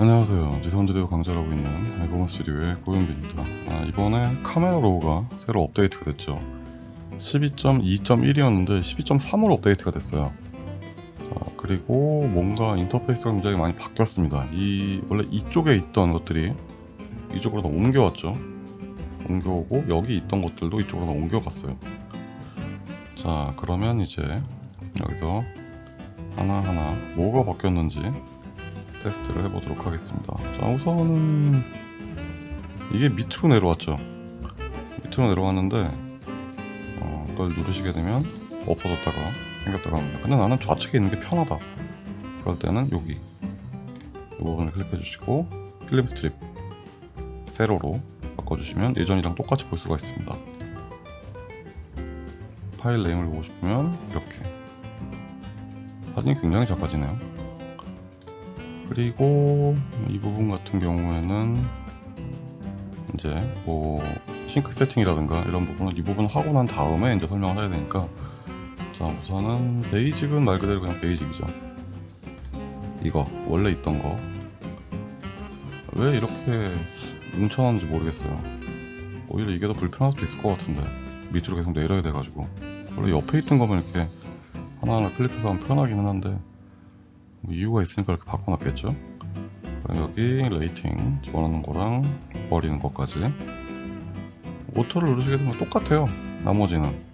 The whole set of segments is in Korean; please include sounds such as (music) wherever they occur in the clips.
안녕하세요. 지선지대우 강좌를 하고 있는 알고원 스튜디오의 고윤빈입니다. 아, 이번에 Camera Raw가 새로 업데이트가 됐죠. 12.2.1이었는데 12.3으로 업데이트가 됐어요. 자, 그리고 뭔가 인터페이스가 굉장히 많이 바뀌었습니다. 이 원래 이쪽에 있던 것들이 이쪽으로 다 옮겨왔죠. 옮겨오고 여기 있던 것들도 이쪽으로 다 옮겨갔어요. 자 그러면 이제 여기서 하나하나 뭐가 바뀌었는지 테스트를 해보도록 하겠습니다. 자 우선은 이게 밑으로 내려왔죠. 밑으로 내려왔는데 어, 이걸 누르시게 되면 없어졌다가 생겼다가 합니다. 근데 나는 좌측에 있는 게 편하다. 그럴 때는 여기. 이 부분을 클릭해 주시고 filmstrip 세로로 바꿔주시면 예전이랑 똑같이 볼 수가 있습니다. 파일 네임을 보고 싶으면 이렇게. 사진이 굉장히 작아지네요 그리고 이 부분 같은 경우에는 이제 뭐 싱크 세팅이라든가 이런 부분은 이 부분 하고 난 다음에 이제 설명을 해야 되니까 자 우선은 베이직은 말 그대로 그냥 베이직이죠. 이거 원래 있던 거. 왜 이렇게 뭉쳐놨는지 모르겠어요. 오히려 이게 더 불편할 수도 있을 것 같은데 밑으로 계속 내려야 돼가지고. 원래 옆에 있던 거면 이렇게 하나하나 클릭해서 하면 편하기는 한데 뭐 이유가 있으니까 이렇게 바꿔놨겠죠? 여기 rating 집어넣는 거랑 버리는 것까지. auto를 누르시게 되면 똑같아요 나머지는.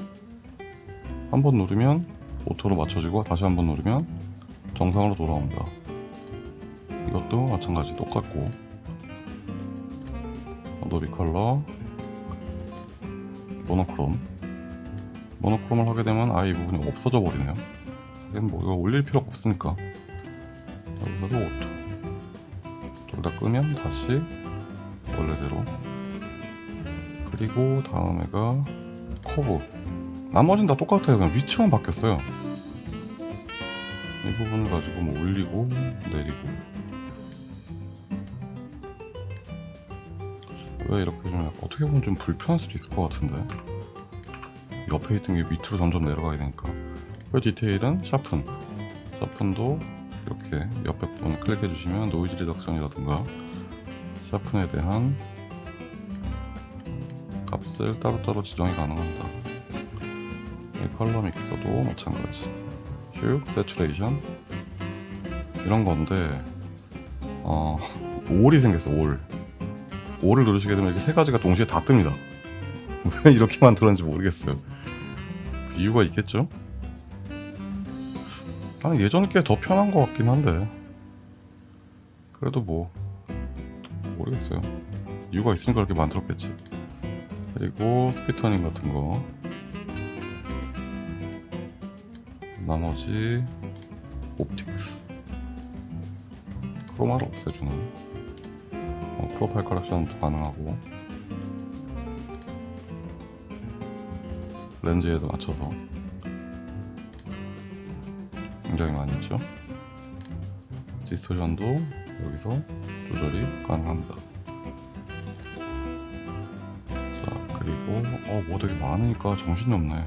한 번 누르면 auto로 맞춰지고 다시 한 번 누르면 정상으로 돌아옵니다. 이것도 마찬가지 똑같고. Adobe Color Monochrome. Monochrome을 하게 되면 아예 이 부분이 없어져 버리네요. 이건 뭐 이거 올릴 필요가 없으니까 여기서도 auto. 둘 다 끄면 다시 원래대로. 그리고 다음 애가 커브. 나머지는 다 똑같아요. 그냥 위치만 바뀌었어요. 이 부분을 가지고 뭐 올리고 내리고. 왜 이렇게 좀 어떻게 보면 좀 불편할 수도 있을 것 같은데. 옆에 있던 게 밑으로 점점 내려가야 되니까. 그 디테일은 sharpen sharpen도 이렇게 옆에 부분을 클릭해 주시면 noise reduction이라든가 sharpen에 대한 값을 따로따로 지정이 가능합니다. 이 color mixer도 마찬가지. hue, saturation 이런 건데 어, (laughs) all이 생겼어 all. all을 누르시게 되면 이렇게 세 가지가 동시에 다 뜹니다. (laughs) 왜 이렇게 만들었는지 모르겠어요. 이유가 있겠죠? 나는 예전 게 더 편한 것 같긴 한데. 그래도 뭐 모르겠어요. 이유가 있으니까 그렇게 만들었겠지. 그리고 split toning 같은 거. 나머지 옵틱스. 크로마를 없애주는 어, 프로파일 커렉션도 가능하고. 렌즈에도 맞춰서 굉장히 많이 있죠? 디스토션도 여기서 조절이 가능합니다. 자 그리고 어뭐 되게 많으니까 정신이 없네.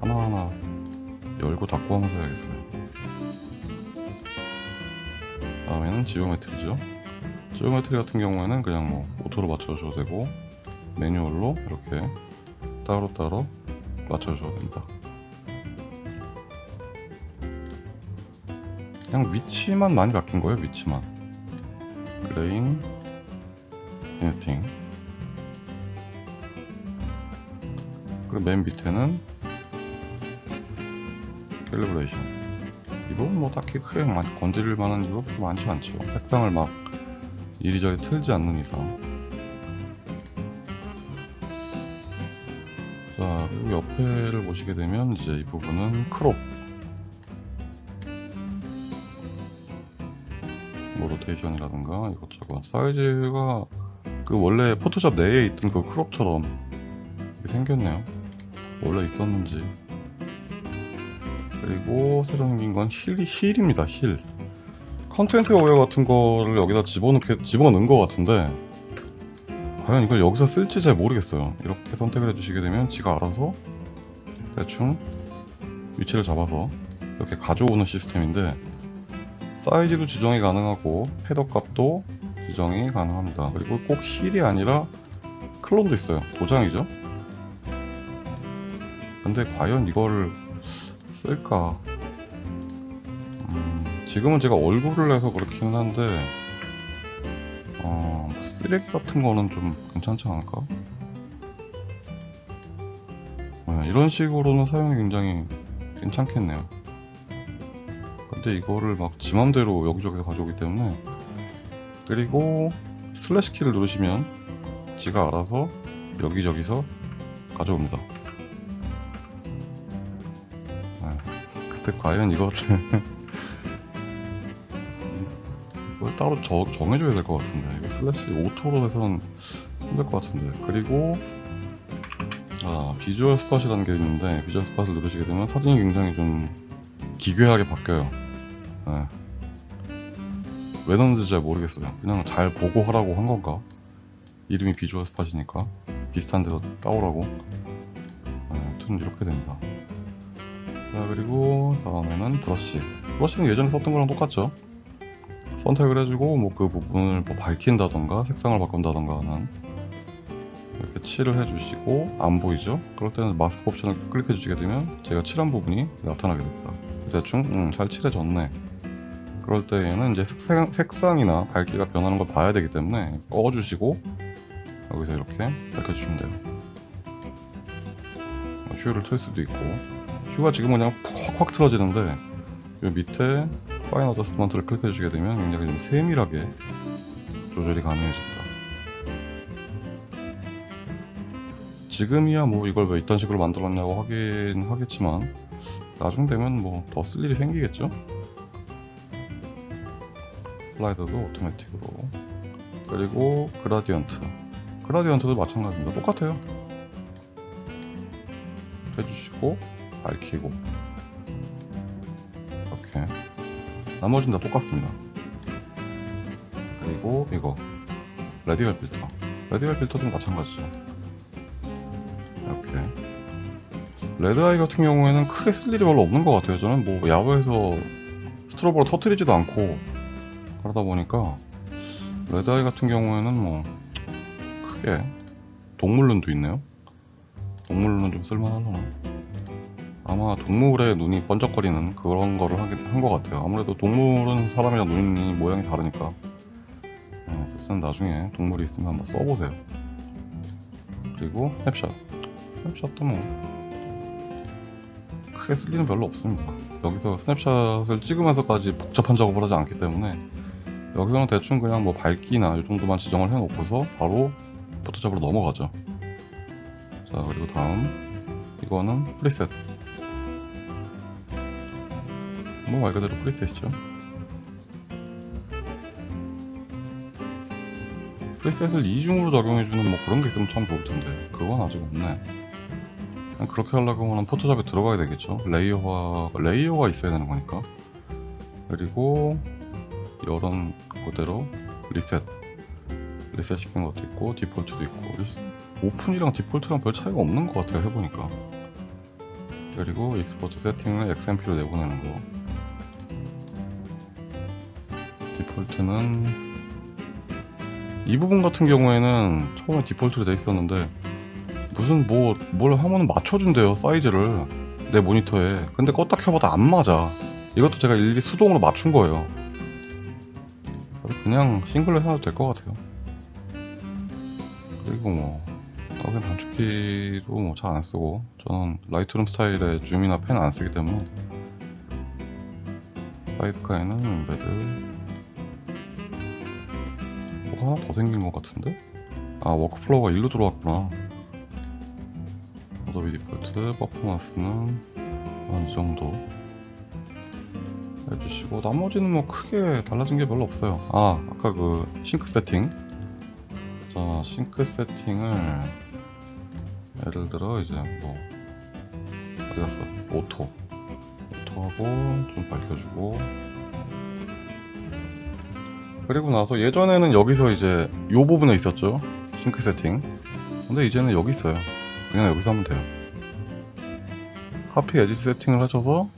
하나하나 열고 닫고 하면서 해야겠어요. 다음에는 geometry죠? geometry 같은 경우에는 그냥 뭐 auto로 맞춰주셔도 되고 manual로 이렇게 따로따로 맞춰주셔도 됩니다 그냥 위치만 많이 바뀐 거예요 위치만. grain vignetting 그리고 맨 밑에는 calibration 이 부분 뭐 딱히 크게 많이 건드릴 만한 이거 많지 않죠. 색상을 막 이리저리 틀지 않는 이상. 자 그리고 옆에를 보시게 되면 이제 이 부분은 crop rotation이라든가 이것저것. 사이즈가 그 원래 포토샵 내에 있던 그 crop처럼 생겼네요. 원래 있었는지. 그리고 새로 생긴 건 heal, heal입니다 heal content aware 같은 거를 여기다 집어넣게, 집어넣은 것 같은데 과연 이걸 여기서 쓸지 잘 모르겠어요. 이렇게 선택을 해주시게 되면 지가 알아서 대충 위치를 잡아서 이렇게 가져오는 시스템인데 사이즈도 지정이 가능하고 헤더 값도 지정이 가능합니다. 그리고 꼭 힐이 아니라 클론도 있어요. 도장이죠. 근데 과연 이거를 쓸까? 음, 지금은 제가 얼굴을 해서 그렇기는 한데 어, 뭐 쓰레기 같은 거는 좀 괜찮지 않을까? 네, 이런 식으로는 사용이 굉장히 괜찮겠네요. 근데 이거를 막 지맘대로 여기저기서 가져오기 때문에 그리고 슬래시 키를 누르시면 지가 알아서 여기저기서 가져옵니다. 네, 그때 과연 이거를 (laughs) 이걸 따로 저, 정해줘야 될 것 같은데. 이거 슬래시 auto로 해서는 힘들 것 같은데. 그리고 아 visual spot이라는 게 있는데 visual spot을 누르시게 되면 사진이 굉장히 좀 기괴하게 바뀌어요 네. 왜 넣는지 잘 모르겠어요. 그냥 잘 보고 하라고 한 건가? 이름이 visual spot이니까 비슷한 데서 따오라고? 네, 아무튼 이렇게 됩니다. 자 그리고 다음에는 brush. brush는 예전에 썼던 거랑 똑같죠? 선택을 해주고 뭐 그 부분을 뭐 밝힌다던가 색상을 바꾼다던가 하는 이렇게 칠을 해주시고 안 보이죠? 그럴 때는 마스크 옵션을 클릭해 주시게 되면 제가 칠한 부분이 나타나게 됩니다. 대충 음, 잘 칠해졌네 그럴 때에는 이제 색상, 색상 이나 밝기가 변하는 걸 봐야 되기 때문에 꺼주시고 여기서 이렇게 밝혀주시면 돼요. 슈를 틀 수도 있고. 슈가 지금 그냥 확확 틀어지는데 이 밑에 fine adjustment를 클릭해 주시게 되면 굉장히 좀 세밀하게 조절이 가능해집니다. 지금이야 뭐 이걸 왜 이딴 식으로 만들었냐고 하긴 하겠지만 나중 되면 뭐 더 쓸 일이 생기겠죠 slider도 automatic으로. 그리고 gradient. gradient도 마찬가지입니다. 똑같아요. 해주시고 밝히고. 이렇게. 나머지는 다 똑같습니다. 그리고 이거. radial filter. radial filter도 마찬가지죠. 이렇게. red eye 같은 경우에는 크게 쓸 일이 별로 없는 것 같아요. 저는 뭐 야외에서 스트로보를 터트리지도 않고 그러다 보니까 red eye 같은 경우에는 뭐 크게 동물눈도 있네요. 동물눈은 좀 쓸만하려나 아마 동물의 눈이 번쩍거리는 그런 거를 한 것 같아요. 아무래도 동물은 사람이랑 눈이 모양이 다르니까. 네, 어쨌든 나중에 동물이 있으면 한번 써보세요. 그리고 snapshot. snapshot도 뭐 크게 쓸 일은 별로 없습니다. 여기서 snapshot을 찍으면서까지 복잡한 작업을 하지 않기 때문에 여기서는 대충 그냥 뭐 밝기나 이 정도만 지정을 해 놓고서 바로 포토샵으로 넘어가죠. 자 그리고 다음. 이거는 preset. 뭐 말 그대로 preset이죠. preset을 이중으로 적용해주는 뭐 그런 게 있으면 참 좋을 텐데. 그건 아직 없네. 그냥 그렇게 하려고 하면 포토샵에 들어가야 되겠죠? layer가 layer가 있어야 되는 거니까. 그리고 이런 그대로 reset reset 시킨 것도 있고 default도 있고 open이랑 default랑 별 차이가 없는 것 같아요 해보니까. 그리고 export setting을 XMP로 내보내는 거. default는 이 부분 같은 경우에는 처음에 default로 돼 있었는데 무슨 뭐 뭘 하면 맞춰준대요 사이즈를 내 모니터에. 근데 껐다 켜봐도 안 맞아. 이것도 제가 일일이 수동으로 맞춘 거예요 그냥 싱글로 해놔도 될 것 같아요. 그리고 뭐 떡은 단축키도 뭐 잘 안 쓰고 저는 라이트룸 스타일의 줌이나 pan 안 쓰기 때문에 sidecar에는 embed. 뭐가 하나 더 생긴 것 같은데? 아 workflow가 일로 들어왔구나. 어도비 default performance는 이 정도 해주시고 나머지는 뭐 크게 달라진 게 별로 없어요. 아 아까 그 sync setting. 자 sync setting을 예를 들어 이제 뭐 어디 갔어? auto. auto하고 좀 밝혀주고. 그리고 나서 예전에는 여기서 이제 요 부분에 있었죠? sync setting. 근데 이제는 여기 있어요. 그냥 여기서 하면 돼요. copy edit setting을 하셔서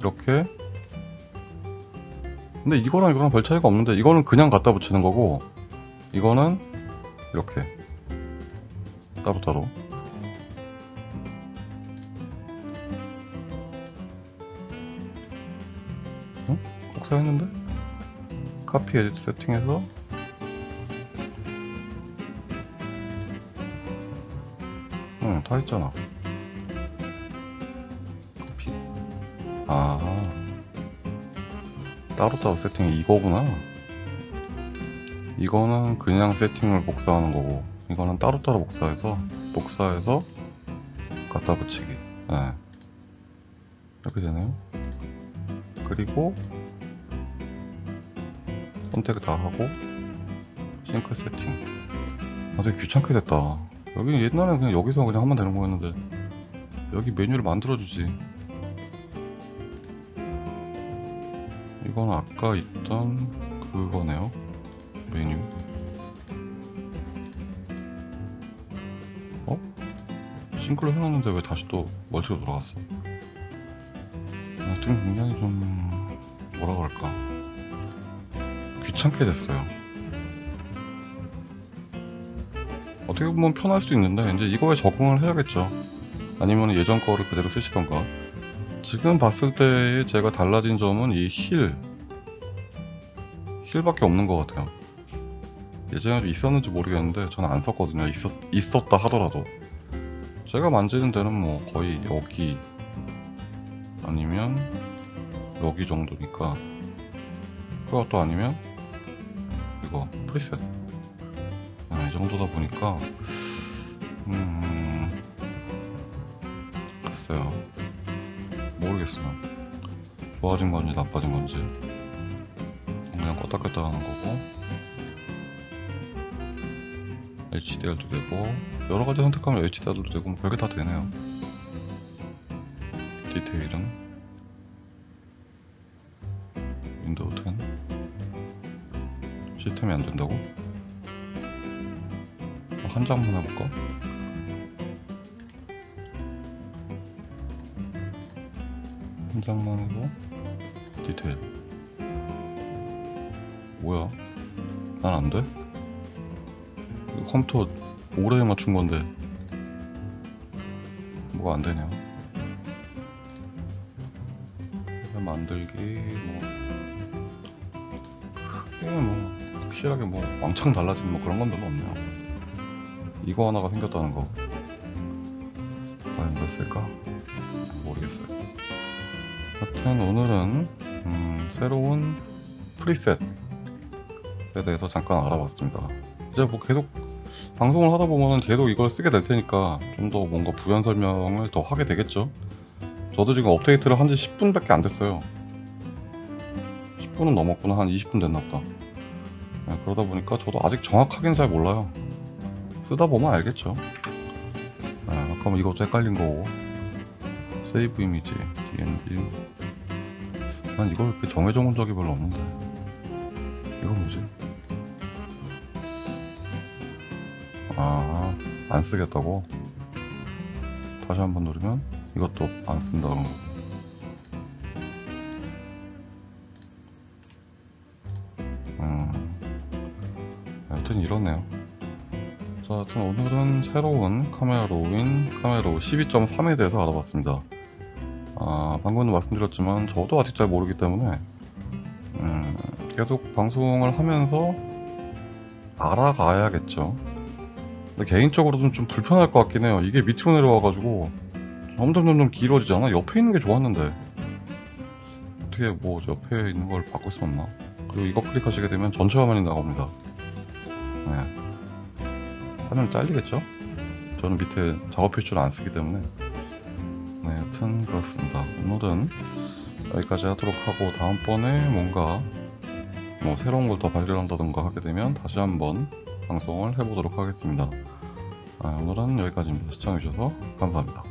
이렇게 근데 이거랑 이거랑 별 차이가 없는데 이거는 그냥 갖다 붙이는 거고 이거는 이렇게 따로따로 응? 복사했는데? 카피 에디트 세팅해서 응, 다 했잖아. 카피. 아. 따로따로 세팅이 이거구나. 이거는 그냥 세팅을 복사하는 거고, 이거는 따로따로 복사해서, 복사해서 갖다 붙이기. 네. 이렇게 되네요. 그리고, 선택 다 하고, 싱크 세팅. 아, 되게 귀찮게 됐다. 여기 옛날에 그냥 여기서 그냥 하면 되는 거였는데, 여기 메뉴를 만들어주지. 이건 아까 있던 그거네요. 메뉴. 어? 싱크를 해놨는데 왜 다시 또 멀티로 돌아갔어? 하여튼 굉장히 좀 뭐라 그럴까 귀찮게 됐어요. 어떻게 보면 편할 수 있는데 이제 이거에 적응을 해야겠죠. 아니면 예전 거를 그대로 쓰시던가. 지금 봤을 때 제가 달라진 점은 이 힐. 힐밖에 없는 것 같아요. 예전에도 있었는지 모르겠는데 저는 안 썼거든요. 있었, 있었다 하더라도. 제가 만지는 데는 뭐 거의 여기 아니면 여기 정도니까 그것도 아니면 이거 프리셋 아, 이 정도다 보니까 음 글쎄요 모르겠어요 좋아진 건지 나빠진 건지 그냥 껐다 껐다 하는 거고 HDR도 되고 여러 가지 선택하면 HDR도 되고 뭐 별게 다 되네요 디테일은 윈도우 10 시스템이 안 된다고? 어, 한 장만 해볼까? 해도 디테일 뭐야? 난 안 돼? 이거 컴퓨터 오래 맞춘 건데 뭐가 안 되냐? 그냥 만들기 뭐 크게 뭐 확실하게 뭐 왕창 달라진 뭐 그런 건 별로 없네요. 이거 하나가 생겼다는 거 과연 뭐였을까? 모르겠어요. 하여튼 오늘은 음, 새로운 프리셋에 대해서 잠깐 알아봤습니다. 이제 뭐 계속 방송을 하다 보면 계속 이걸 쓰게 될 테니까 좀 더 뭔가 부연 설명을 더 하게 되겠죠. 저도 지금 업데이트를 한 지 10분 밖에 안 됐어요. 10분은 넘었구나. 한 20분 됐나 보다. 네, 그러다 보니까 저도 아직 정확하게는 잘 몰라요. 쓰다 보면 알겠죠. 네, 아까 뭐 이것도 헷갈린 거고. 세이브 이미지, DNG. 난 이걸 이렇게 정해져 본 적이 별로 없는데. 이거 뭐지? 아, 안 쓰겠다고? 다시 한번 누르면 이것도 안 쓴다 그런 거. 음, 하여튼 이러네요. 자, 하여튼 오늘은 새로운 Camera Raw인 Camera Raw 12.3에 대해서 알아봤습니다. 아, 방금도 말씀드렸지만 저도 아직 잘 모르기 때문에 음, 계속 방송을 하면서 알아가야겠죠. 근데 개인적으로는 좀 불편할 것 같긴 해요. 이게 밑으로 내려와가지고 점점 점점 길어지잖아. 옆에 있는 게 좋았는데 어떻게 뭐 옆에 있는 걸 바꿀 수 없나? 그리고 이거 클릭하시게 되면 전체 화면이 나옵니다. 네. 화면 잘리겠죠? 저는 밑에 작업 필수를 안 쓰기 때문에 네, 여튼 그렇습니다. 오늘은 여기까지 하도록 하고 다음번에 뭔가 뭐 새로운 걸 더 발견한다던가 하게 되면 다시 한번 방송을 해보도록 하겠습니다. 아, 오늘은 여기까지입니다. 시청해주셔서 감사합니다.